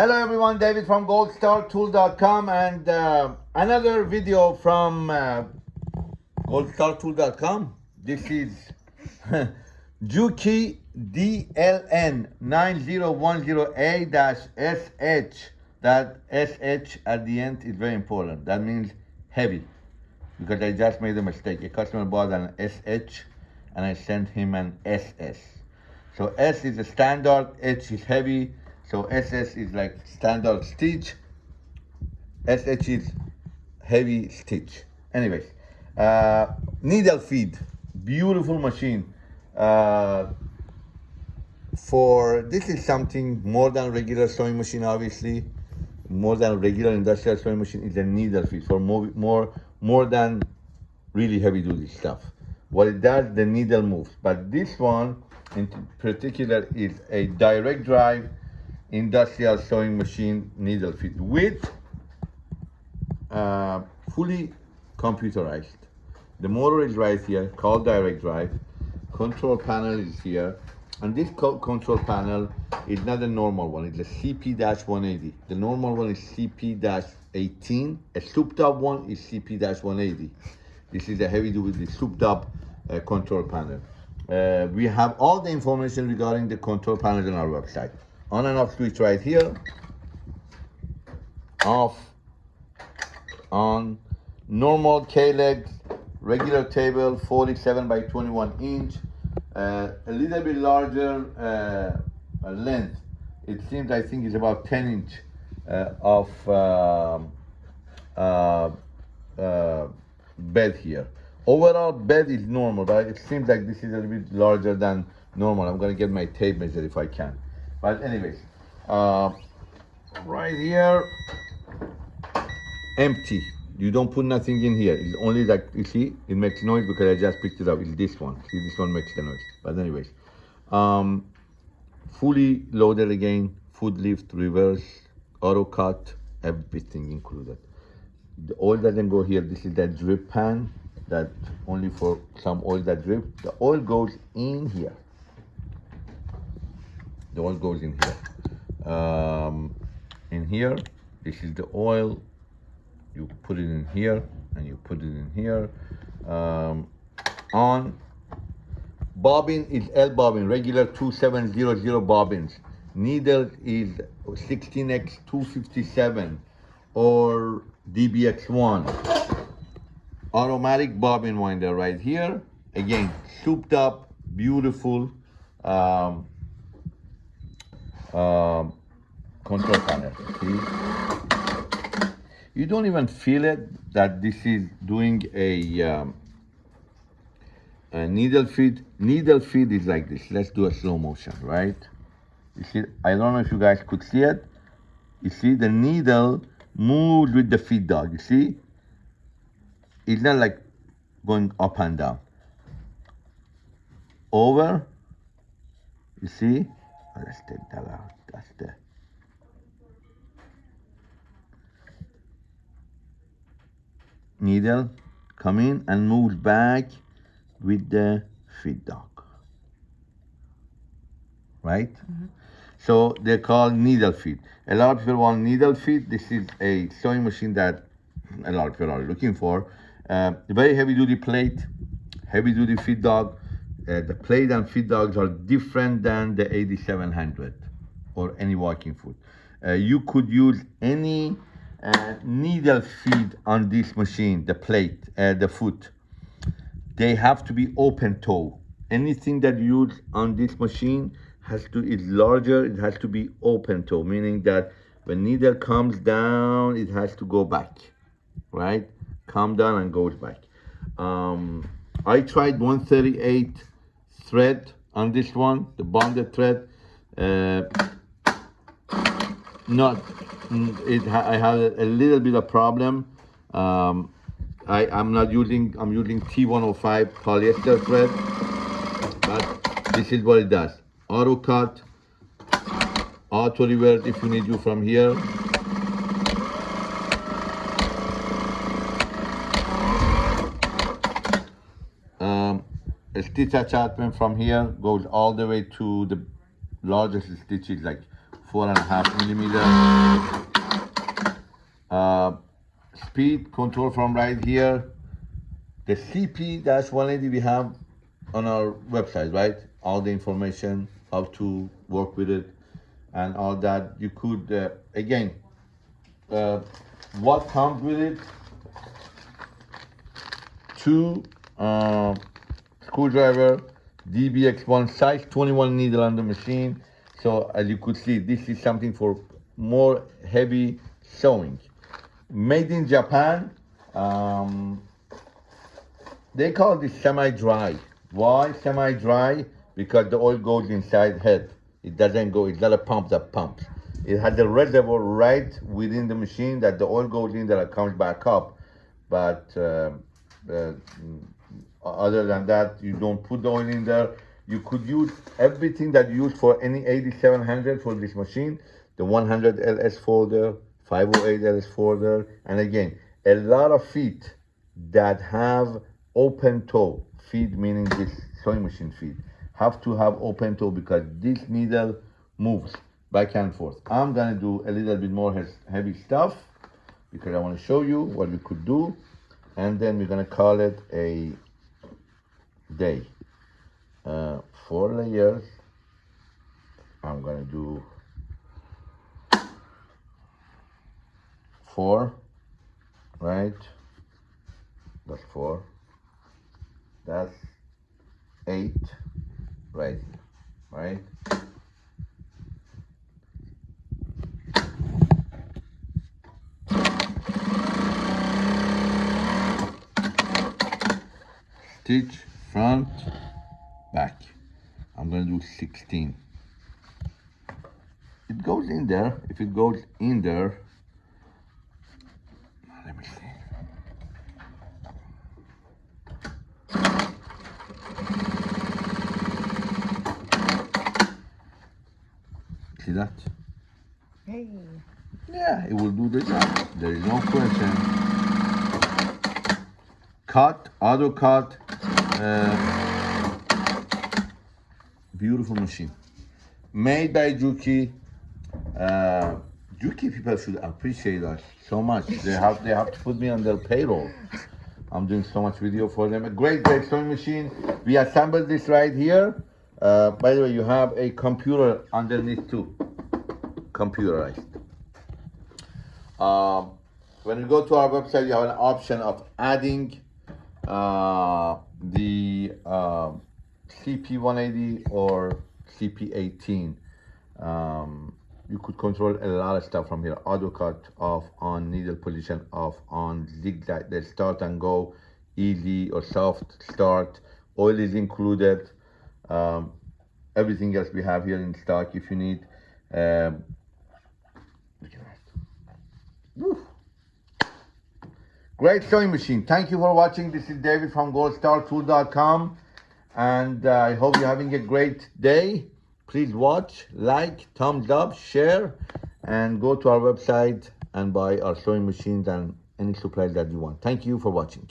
Hello everyone, David from goldstartool.com and uh, another video from uh, goldstartool.com. This is Juki DLN 9010A-SH. That SH at the end is very important. That means heavy because I just made a mistake. A customer bought an SH and I sent him an SS. So S is a standard, H is heavy, so SS is like standard stitch, SH is heavy stitch. Anyways, uh, needle feed, beautiful machine. Uh, for this is something more than regular sewing machine, obviously. More than regular industrial sewing machine is a needle feed for more, more, more than really heavy duty stuff. What it does, the needle moves. But this one in particular is a direct drive industrial sewing machine needle feed with uh, fully computerized. The motor is right here, called direct drive. Control panel is here. And this co control panel is not a normal one, it's a CP-180. The normal one is CP-18. A souped up one is CP-180. This is a heavy duty souped up uh, control panel. Uh, we have all the information regarding the control panels on our website. On and off switch right here. Off, on, normal K-leg, regular table, 47 by 21 inch. Uh, a little bit larger uh, length. It seems, I think, it's about 10 inch uh, of um, uh, uh, bed here. Overall bed is normal, but it seems like this is a little bit larger than normal. I'm gonna get my tape measure if I can. But anyways, uh, right here, empty. You don't put nothing in here. It's only like, you see, it makes noise because I just picked it up. It's this one. See, this one makes the noise. But anyways, um, fully loaded again, foot lift, reverse, auto cut, everything included. The oil doesn't go here. This is that drip pan that only for some oil that drip. The oil goes in here. The oil goes in here. Um, in here, this is the oil. You put it in here and you put it in here. Um, on bobbin is L bobbin, regular 2700 bobbins. Needle is 16x 257 or DBX1 automatic bobbin winder right here. Again, souped up, beautiful um, um, control panel. See? You don't even feel it that this is doing a, um, a needle feed. Needle feed is like this. Let's do a slow motion, right? You see, I don't know if you guys could see it. You see the needle moves with the feed dog, you see? it's not like going up and down. Over, you see? Let's take that out. That's the needle come in and moves back with the feed dog. Right? Mm -hmm. So they're called needle feed. A lot of people want needle feed. This is a sewing machine that a lot of people are looking for. Uh, very heavy duty plate, heavy duty feed dog. Uh, the plate and feed dogs are different than the 8700 or any walking foot. Uh, you could use any uh, needle feed on this machine, the plate, uh, the foot. They have to be open toe. Anything that you use on this machine has to is larger, it has to be open toe, meaning that when needle comes down, it has to go back, right? calm down and goes back. Um, I tried 138 thread on this one, the bonded thread. Uh, not, it. I had a little bit of problem. Um, I, I'm not using, I'm using T105 polyester thread, but this is what it does. Auto cut, auto reverse if you need you from here. Stitch attachment from here goes all the way to the largest stitch is like four and a half millimeter. Uh, speed control from right here. The CP-180 we have on our website, right? All the information, how to work with it, and all that. You could, uh, again, uh, what comes with it? Two uh, screwdriver, DBX1 size 21 needle on the machine. So as you could see, this is something for more heavy sewing. Made in Japan. Um, they call this semi-dry. Why semi-dry? Because the oil goes inside head. It doesn't go, it's not a pump that pumps. It has a reservoir right within the machine that the oil goes in that comes back up. But uh, uh, Uh, other than that, you don't put the oil in there. You could use everything that you use for any 8700 for this machine. The 100 LS folder, 508 LS folder. And again, a lot of feet that have open toe feed, meaning this sewing machine feed, have to have open toe because this needle moves back and forth. I'm gonna do a little bit more heavy stuff because I wanna show you what we could do. And then we're gonna call it a day. Uh, four layers. I'm gonna do four, right? That's four. That's eight right right? Stitch front, back. I'm gonna do 16. It goes in there. If it goes in there, let me see. See that? Hey. Yeah, it will do the job. There is no question. Cut, auto cut, beautiful machine. Made by Juki. Uh, Juki people should appreciate us so much. They have they have to put me on their payroll. I'm doing so much video for them. A great, great sewing machine. We assembled this right here. Uh, by the way, you have a computer underneath too, computerized. Um, when you go to our website, you have an option of adding uh, the uh, CP180 or CP18. Um, you could control a lot of stuff from here. Auto cut off, on, needle position off, on, zigzag, the start and go, easy or soft start. Oil is included. Um, everything else we have here in stock if you need. Um, look at that. Woo. Great sewing machine. Thank you for watching. This is David from goldstartool.com. And uh, I hope you're having a great day. Please watch, like, thumbs up, share, and go to our website and buy our sewing machines and any supplies that you want. Thank you for watching.